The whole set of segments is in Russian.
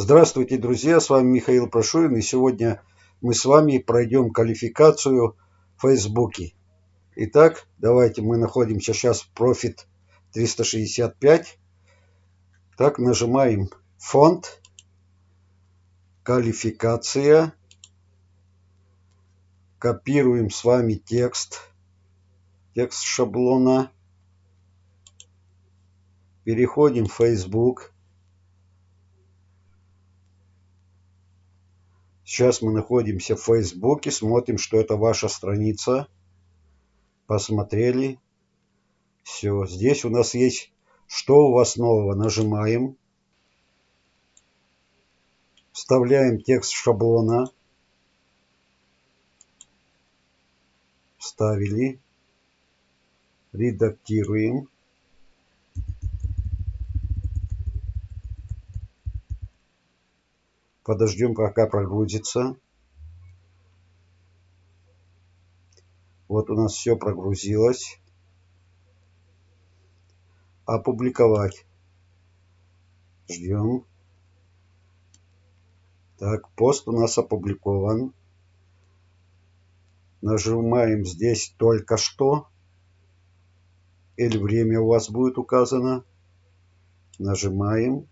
Здравствуйте, друзья, с вами Михаил Прошуин, и сегодня мы с вами пройдем квалификацию в Фейсбуке. Итак, давайте мы находимся сейчас в Profit 365. Так, нажимаем фонд, квалификация, копируем с вами текст, текст шаблона, переходим в Facebook Сейчас мы находимся в Фейсбуке, смотрим, что это ваша страница. Посмотрели. Все, здесь у нас есть «Что у вас нового?» Нажимаем. Вставляем текст шаблона. Вставили. Редактируем. Подождем, пока прогрузится. Вот у нас все прогрузилось. Опубликовать. Ждем. Так, пост у нас опубликован. Нажимаем здесь только что. Или время у вас будет указано. Нажимаем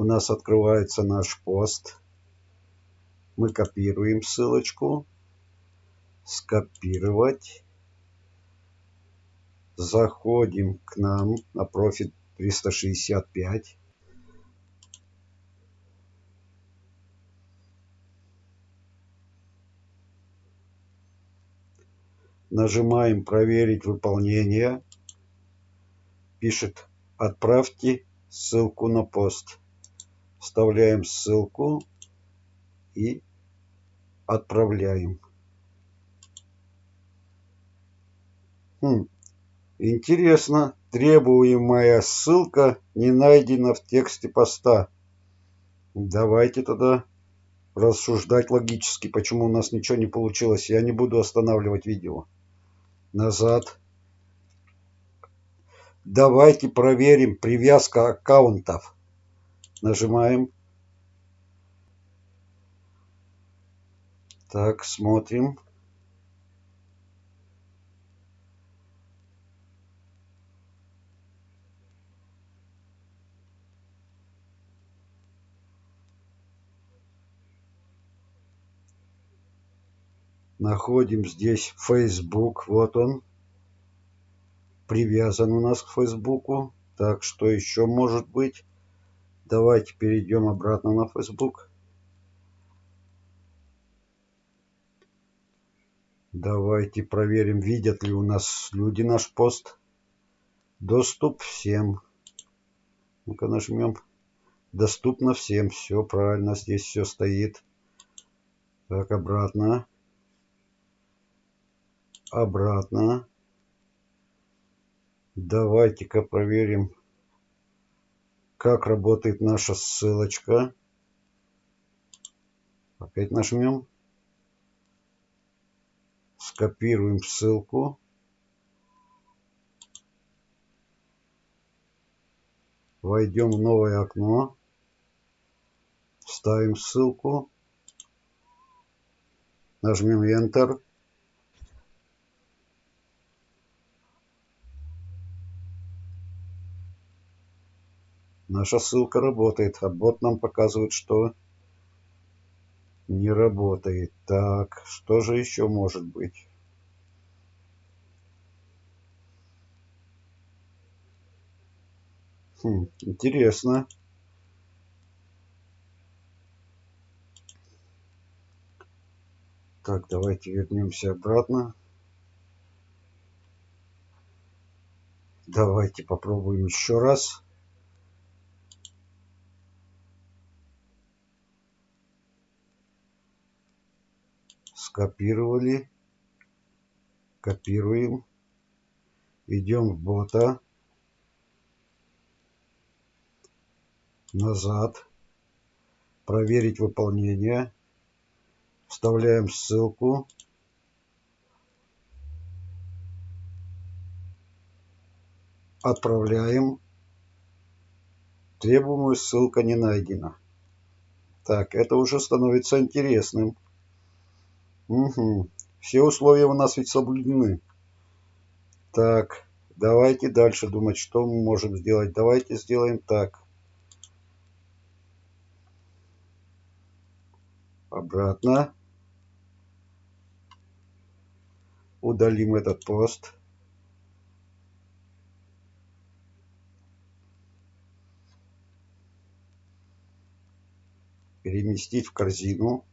у нас открывается наш пост. Мы копируем ссылочку. Скопировать. Заходим к нам на профиль 365. Нажимаем «Проверить выполнение». Пишет «Отправьте ссылку на пост» вставляем ссылку и отправляем. Хм, интересно, требуемая ссылка не найдена в тексте поста. Давайте тогда рассуждать логически, почему у нас ничего не получилось. Я не буду останавливать видео. Назад. Давайте проверим привязка аккаунтов. Нажимаем. Так, смотрим. Находим здесь Facebook. Вот он. Привязан у нас к Фейсбуку. Так, что еще может быть? Давайте перейдем обратно на Facebook. Давайте проверим, видят ли у нас люди наш пост. Доступ всем. Ну-ка нажмем. Доступно всем. Все правильно, здесь все стоит. Так, обратно. Обратно. Давайте-ка проверим как работает наша ссылочка. Опять нажмем. Скопируем ссылку. Войдем в новое окно. Вставим ссылку. Нажмем Enter. Наша ссылка работает, а бот нам показывает, что не работает. Так, что же еще может быть? Хм, интересно. Так, давайте вернемся обратно. Давайте попробуем еще раз. Скопировали, копируем, идем в бота, назад, проверить выполнение, вставляем ссылку, отправляем, Требуемая ссылка не найдена. Так, это уже становится интересным. Угу. Все условия у нас ведь соблюдены. Так, давайте дальше думать, что мы можем сделать. Давайте сделаем так. Обратно. Удалим этот пост. переместить в корзину,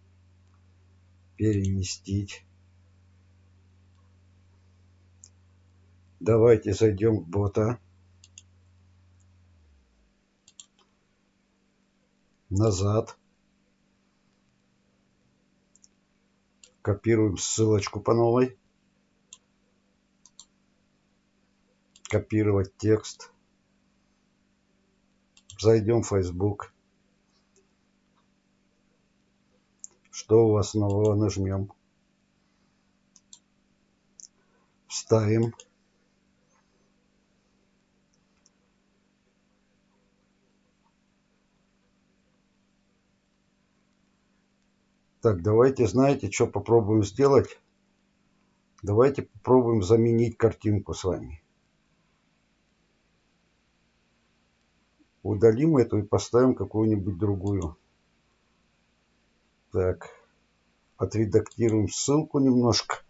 переместить. Давайте зайдем в бота. Назад. Копируем ссылочку по новой. Копировать текст. Зайдем в Facebook. Что у вас нового нажмем? Вставим. Так, давайте, знаете, что попробуем сделать? Давайте попробуем заменить картинку с вами. Удалим эту и поставим какую-нибудь другую. Так, отредактируем ссылку немножко.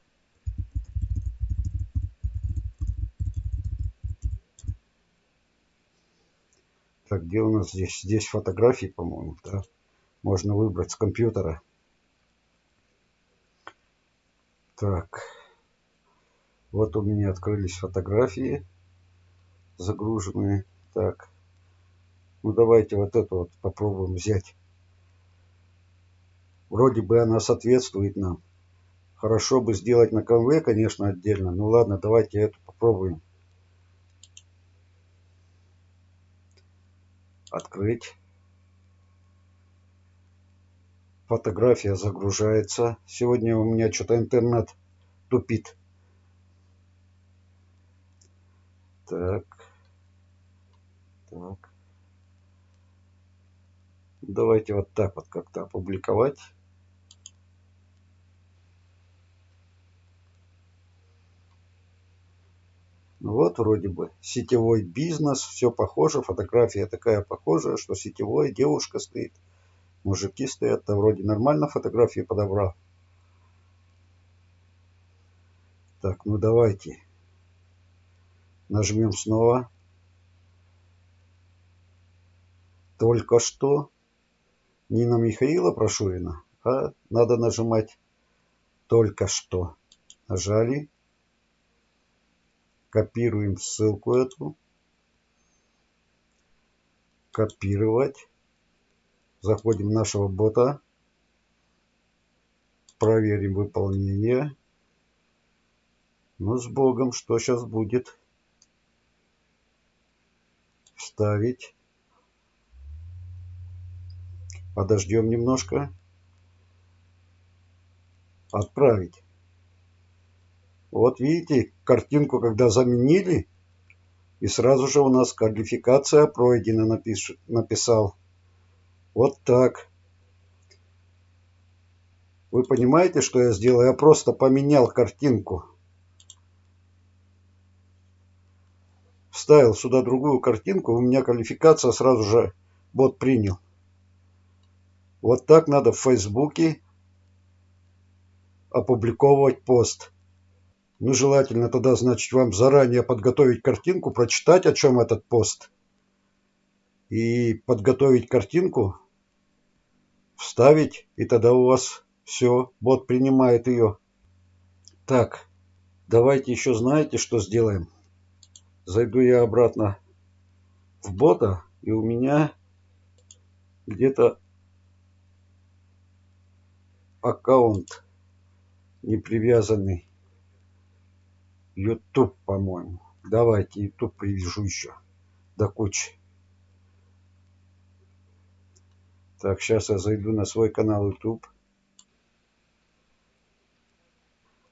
Так, где у нас здесь? Здесь фотографии, по-моему, да? Можно выбрать с компьютера. Так, вот у меня открылись фотографии загруженные. Так, ну давайте вот эту вот попробуем взять. Вроде бы она соответствует нам. Хорошо бы сделать на конве, конечно, отдельно. Ну ладно, давайте эту попробуем. Открыть. Фотография загружается. Сегодня у меня что-то интернет тупит. Так. Так. Давайте вот так вот как-то опубликовать. Вот вроде бы сетевой бизнес, все похоже, фотография такая похожая, что сетевой, девушка стоит, мужики стоят, да вроде нормально фотографии подобрал. Так, ну давайте нажмем снова. Только что не на Михаила Прошурина, а надо нажимать только что. Нажали. Копируем ссылку эту. Копировать. Заходим в нашего бота. Проверим выполнение. Ну, с Богом, что сейчас будет? Вставить. Подождем немножко. Отправить. Вот видите, картинку когда заменили, и сразу же у нас квалификация пройдена, напиш... написал. Вот так. Вы понимаете, что я сделал? Я просто поменял картинку. Вставил сюда другую картинку, у меня квалификация сразу же бот принял. Вот так надо в Фейсбуке опубликовывать пост. Ну, желательно тогда, значит, вам заранее подготовить картинку, прочитать, о чем этот пост. И подготовить картинку, вставить, и тогда у вас все, бот принимает ее. Так, давайте еще знаете, что сделаем. Зайду я обратно в бота, и у меня где-то аккаунт не привязанный YouTube, по-моему. Давайте YouTube привяжу еще до кучи. Так, сейчас я зайду на свой канал YouTube.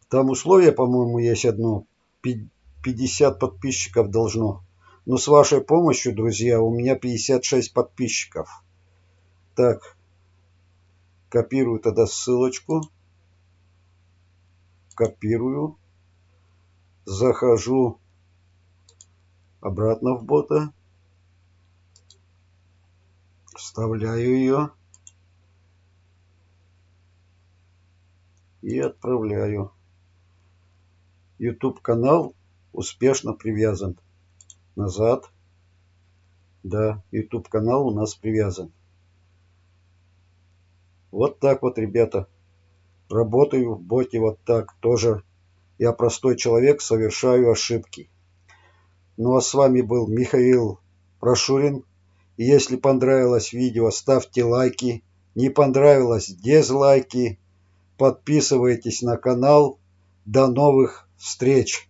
Там условие, по-моему, есть одно. 50 подписчиков должно Но с вашей помощью, друзья, у меня 56 подписчиков. Так, копирую тогда ссылочку. Копирую. Захожу обратно в бота. Вставляю ее. И отправляю. YouTube канал успешно привязан. Назад. Да, YouTube канал у нас привязан. Вот так вот, ребята. Работаю в боте вот так тоже. Я простой человек, совершаю ошибки. Ну а с вами был Михаил Прошурин. Если понравилось видео, ставьте лайки. Не понравилось, дизлайки. Подписывайтесь на канал. До новых встреч!